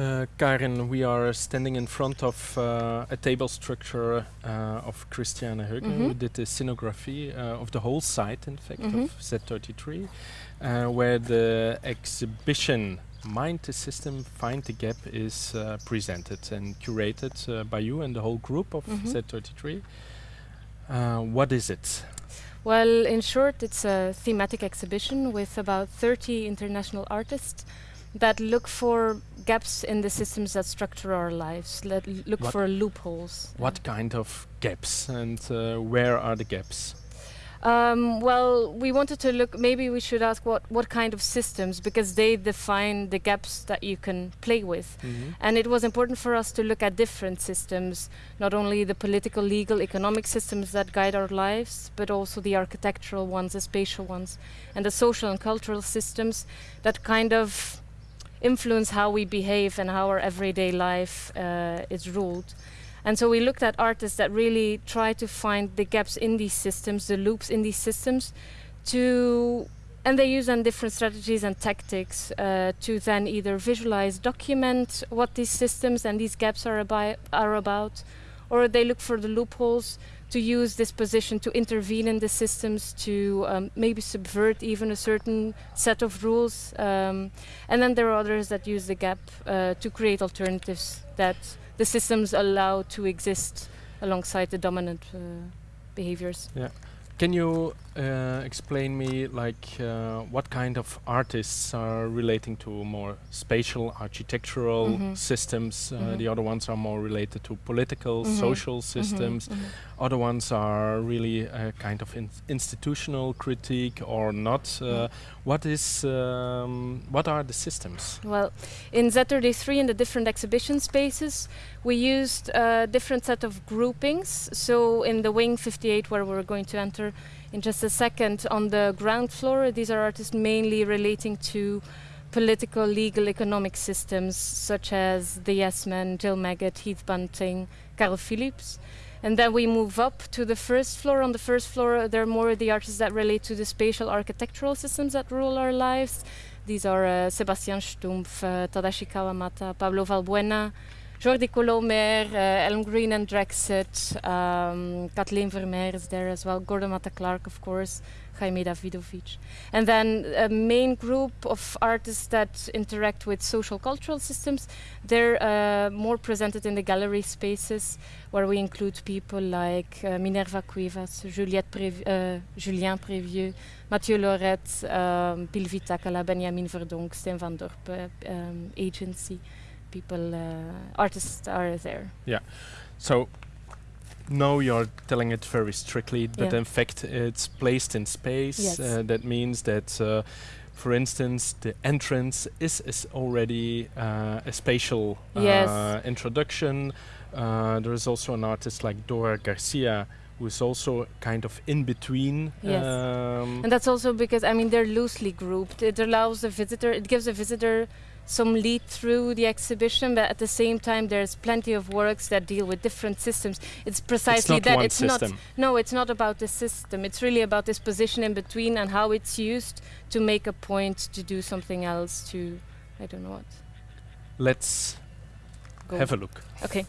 Uh, Karin, we are standing in front of uh, a table structure uh, of Christiane Heugen, Mhm. who did the scenography uh, of the whole site, in fact, Mhm. of Z33, uh, where the exhibition Mind the System, Find the Gap is uh, presented and curated uh, by you and the whole group of Mhm. Z33. Uh, what is it? Well, in short, it's a thematic exhibition with about 30 international artists that look for gaps in the systems that structure our lives, l- look What- for loopholes. What kind of gaps and uh, where are the gaps? Um, well, we wanted to look. Maybe we should ask what what kind of systems, because they define the gaps that you can play with. Mhm. And it was important for us to look at different systems, not only the political, legal, economic systems that guide our lives, but also the architectural ones, the spatial ones, and the social and cultural systems that kind of influence how we behave and how our everyday life uh, is ruled. And so we looked at artists that really try to find the gaps in these systems, the loops in these systems, to and they use then different strategies and tactics uh, to then either visualize, document what these systems and these gaps are, are about, or they look for the loopholes to use this position to intervene in the systems to um, maybe subvert even a certain set of rules. Um, and then there are others that use the gap uh, to create alternatives that the systems allow to exist alongside the dominant uh, behaviors. Can you uh, explain me like uh, what kind of artists are relating to more spatial architectural Mhm. systems? Uh, Mhm. The other ones are more related to political, Mhm. social systems. Mhm, mhm. Other ones are really a kind of in institutional critique or not. Uh, Mm. What is um, what are the systems? Well, in Z33 in the different exhibition spaces, we used a different set of groupings. So in the wing 58, where we're going to enter in just a second, on the ground floor, these are artists mainly relating to political, legal, economic systems, such as the Yes Men, Jill Magid, Heath Bunting, Carl Phillips. And then we move up to the first floor. On the first floor, there are more of the artists that relate to the spatial architectural systems that rule our lives. These are uh, Sebastian Stumpf, uh, Tadashi Kawamata, Pablo Valbuena, Jordi Colomer, uh, Elmgreen and Dragset, um, Kathleen Vermeir is there as well, Gordon Matta-Clark, of course, Jaime Davidovich. And then a main group of artists that interact with social cultural systems, they're uh, more presented in the gallery spaces where we include people like uh, Minerva Cuevas, Juliette Prév- uh, Julien Prévieux, Mathieu Laurette, um, Pilvi Takala, Benjamin Verdonck, Steen van Dorp, um, agency. People, uh, artists are there. Yeah. So no, you're telling it very strictly, but Yeah. in fact, it's placed in space. Yes. Uh, that means that, uh, for instance, the entrance is, is already uh, a spatial uh, Yes. introduction. Uh, there is also an artist like Dora Garcia who is also kind of in between. Yes. Um, And that's also because, I mean, they're loosely grouped. It allows the visitor, it gives the visitor some lead through the exhibition, but at the same time, there's plenty of works that deal with different systems. It's precisely it's not that. it's system. not No, it's not about the system. It's really about this position in between and how it's used to make a point to do something else to, I don't know what. Let's Go. have a look. Okay.